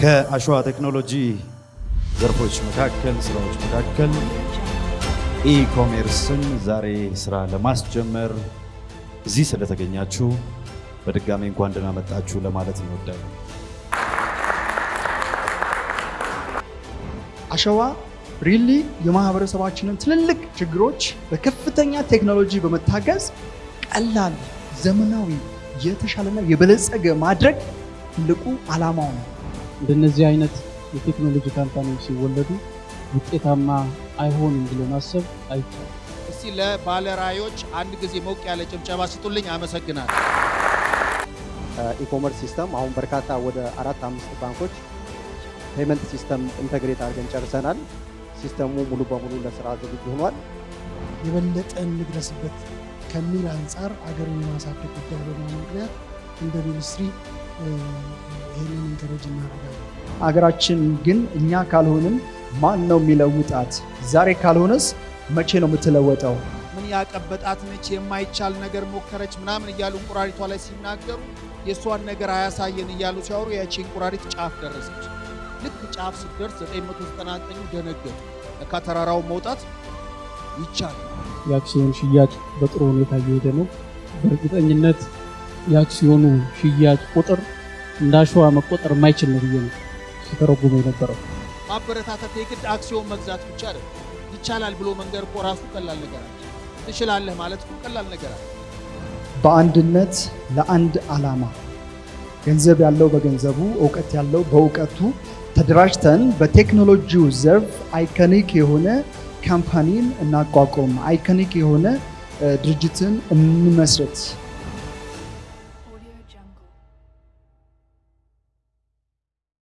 ከአሸዋ ቴክኖሎጂ ዘርፎች መካከል ስራዎች መካከል e-commerce ን ዛሬ ስራ ለማስጀመር እዚህ ስለተገኛችሁ በድጋሚ እንኳን ደህና መጣችሁ ለማለት እንወዳለን። አሸዋ really የማህበረሰባችንን ትልልቅ ችግሮች በከፍተኛ ቴክኖሎጂ በመታገዝ ቀላል፣ ዘመናዊ፣ የተሻለና የበለጸገ ማድረግ ትልቁ ዓላማው ነው። እንደነዚህ አይነት የቴክኖሎጂ company ዎች ሲወለዱ ውጤታማ አይሆንም ብሎ ማሰብ አይቻልም። እስቲ ለባለራዕዮች አንድ ጊዜ ሞቅ ያለ ጭብጨባ ስጡልኝ። አመሰግናለሁ። e-commerce system አሁን በርካታ ወደ አራት አምስት ባንኮች payment system integrate አድርገን ጨርሰናል። ሲስተሙ ሙሉ በሙሉ ለስራ ዝግጁ ሆኗል። የበለጠ እንድረስበት ከሚል አንጻር አገርን የማሳደግ ጉዳይ በመሆኑ ምክንያት እንደ ministry ይህንን encourage እናደርጋለን። አገራችን ግን እኛ ካልሆንም ማን ነው የሚለውጣት? ዛሬ ካልሆነስ መቼ ነው የምትለወጠው? ምን ያቀበጣት ነች፣ የማይቻል ነገር ሞከረች ምናምን እያሉ እንቁራሪቷ ላይ ሲናገሩ የእሷን ነገር አያሳየን እያሉ ሲያወሩ ያቺ እንቁራሪት ጫፍ ደረሰች። ልክ ጫፍ ስትደርስ 999 ደነገጡ። ለካ ተራራውን መውጣት ይቻላል። የአክሲዮን ሽያጭ በጥሩ ሁኔታ እየሄደ ነው። በእርግጠኝነት የአክሲዮኑ ሽያጭ ቁጥር እንደ አሸዋ መቆጠር የማይችል ነው ብዬ ነው ሲተረጉሙ የነበረው። ማበረታታት የግድ አክሲዮን መግዛት ብቻ አይደለም። ይቻላል ብሎ መንገር እኮ ራሱ ቀላል ነገር አለ። ትችላለህ ማለት እኮ ቀላል ነገር አለ። በአንድነት ለአንድ ዓላማ ገንዘብ ያለው በገንዘቡ እውቀት ያለው በእውቀቱ ተደራጅተን በቴክኖሎጂው ዘርፍ iconic የሆነ company ን እናቋቁም፣ iconic የሆነ ድርጅትን እንመስረት።